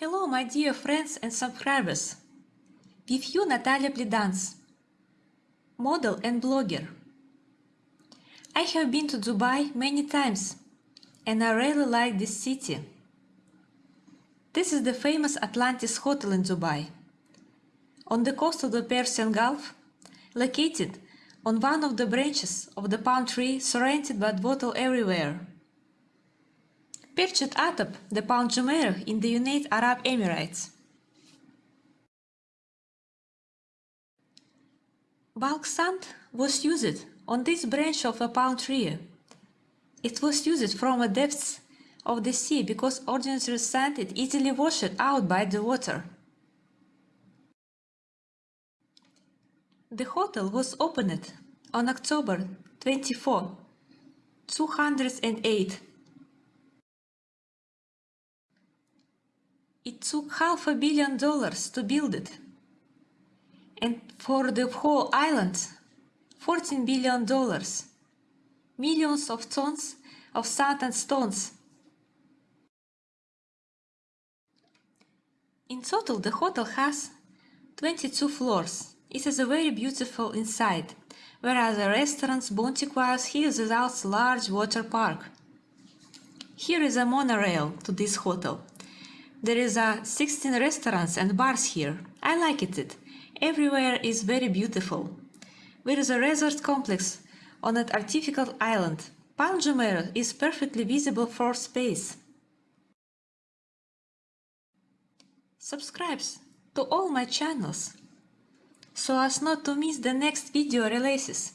Hello, my dear friends and subscribers. With you Natalia Plidans, model and blogger. I have been to Dubai many times and I really like this city. This is the famous Atlantis Hotel in Dubai, on the coast of the Persian Gulf, located on one of the branches of the palm tree surrounded by water everywhere. Perched atop the Palm Jumeirah in the United Arab Emirates. Bulk sand was used on this branch of a palm tree. It was used from the depths of the sea because ordinary sand is easily washed out by the water. The hotel was opened on October 24, 208 It took half a billion dollars to build it. And for the whole island, 14 billion dollars. Millions of tons of sand and stones. In total, the hotel has 22 floors. It is a very beautiful inside, whereas the restaurants Bontiquas here is a large water park. Here is a monorail to this hotel. There is a 16 restaurants and bars here. I like it. Everywhere is very beautiful. There is a resort complex on an artificial island. Palm Jumeirah is perfectly visible for space. Subscribe to all my channels so as not to miss the next video releases.